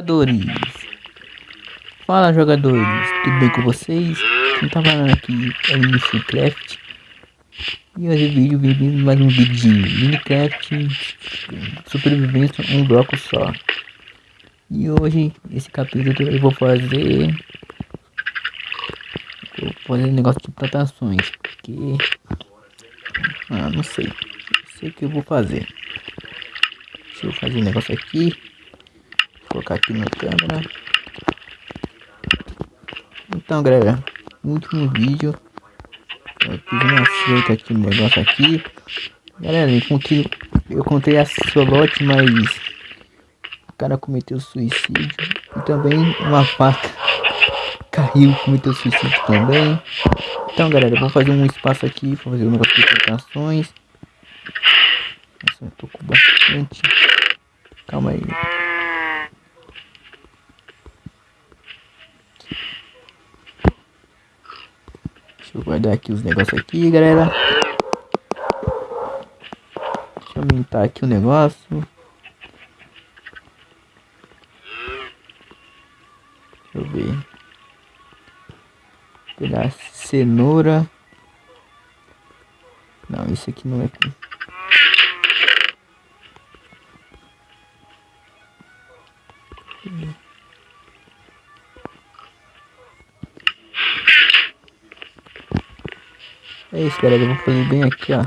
Jogadores, fala jogadores, tudo bem com vocês? Quem tá falando aqui é o Minecraft e hoje vídeo bem-vindo mais um vídeo de Minecraft sobrevivência um bloco só. E hoje esse capítulo eu vou fazer vou fazer um negócio de plantações, porque ah, não sei, sei o que eu vou fazer. Deixa eu fazer um negócio aqui colocar aqui na câmera. Então, galera, último vídeo eu fiz uma cerca aqui no negócio aqui. Galera, eu encontrei, eu encontrei a solote, mas o cara cometeu suicídio. E também uma faca caiu, cometeu suicídio também. Então, galera, vou fazer um espaço aqui para fazer um de plantações. Nossa, eu tô com bastante. Calma aí. Deixa eu guardar aqui os negócios aqui, galera. Deixa eu aumentar aqui o negócio. Deixa eu ver. Pegar cenoura. Não, isso aqui não é... É isso, galera. Eu vou fazer bem aqui, ó.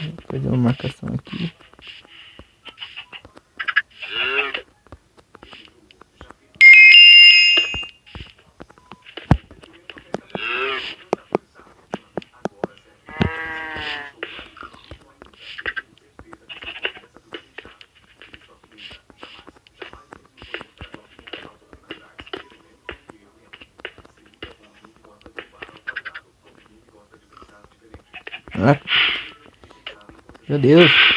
Vou fazer uma marcação aqui. Ah. Meu Deus.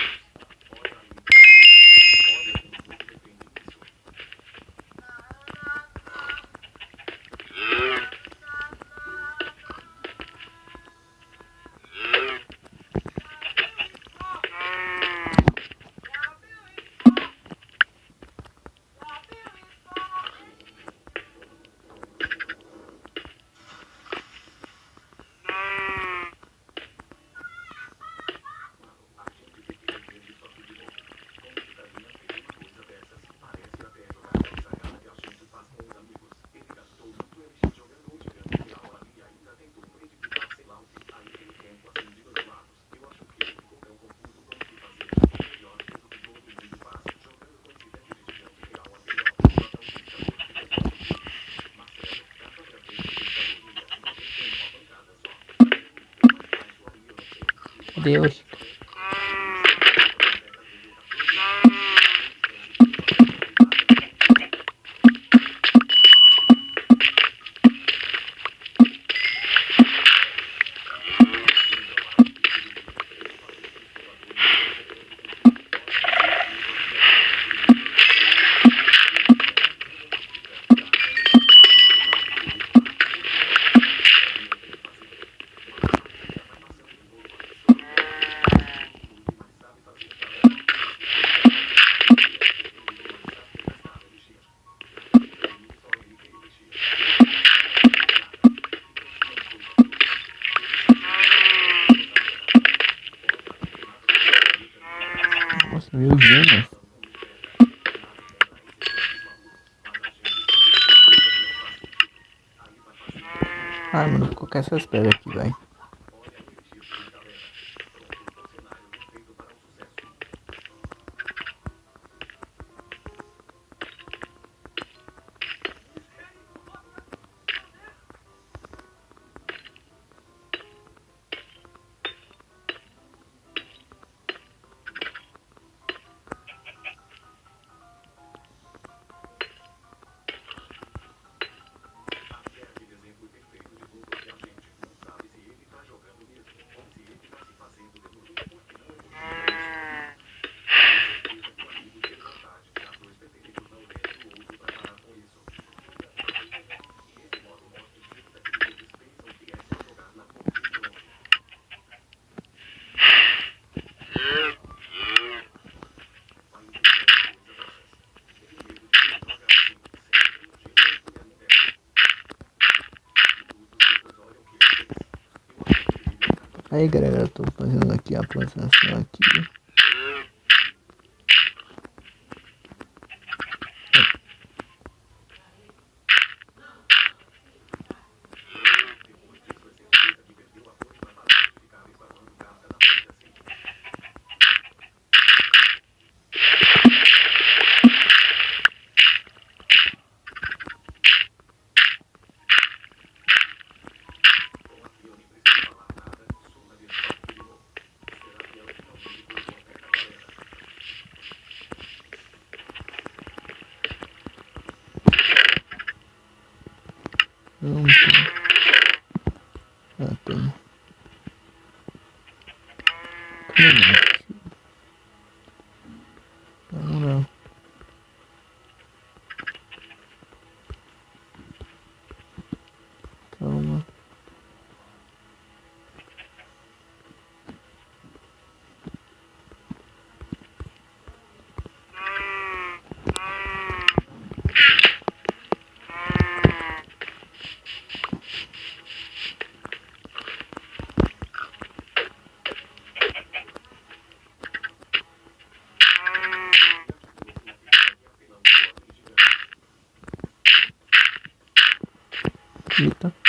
Deus. Meu Deus. Ah, mano, vou colocar essas pedras aqui, vai. Aí galera, eu tô fazendo aqui a plantação aqui. 嗯 почему-то.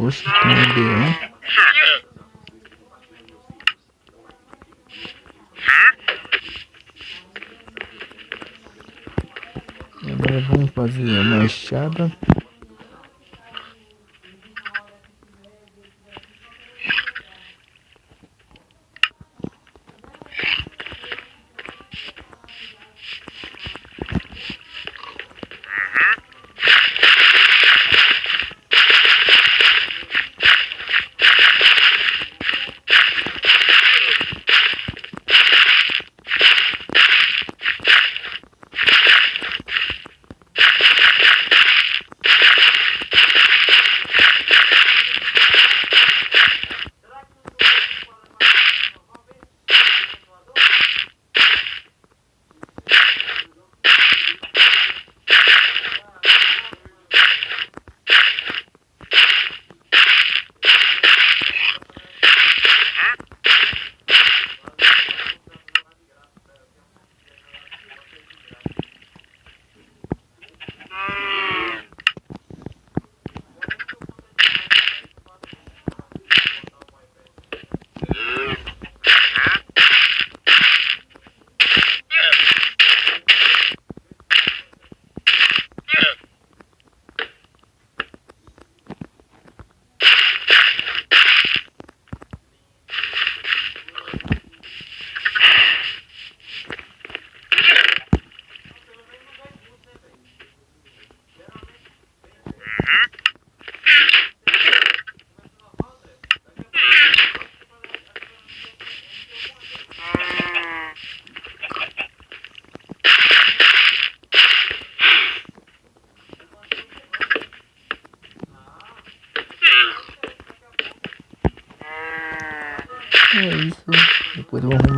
Oxe, tem um leão. Agora vamos fazer a machada.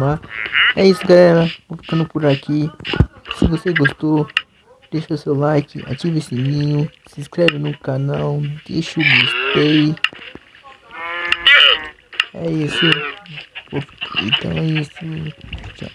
Arrumar. É isso, galera. Vou ficando por aqui. Se você gostou, deixa o seu like, ative o sininho, se inscreve no canal, deixa o gostei. É isso. Então é isso. Tchau.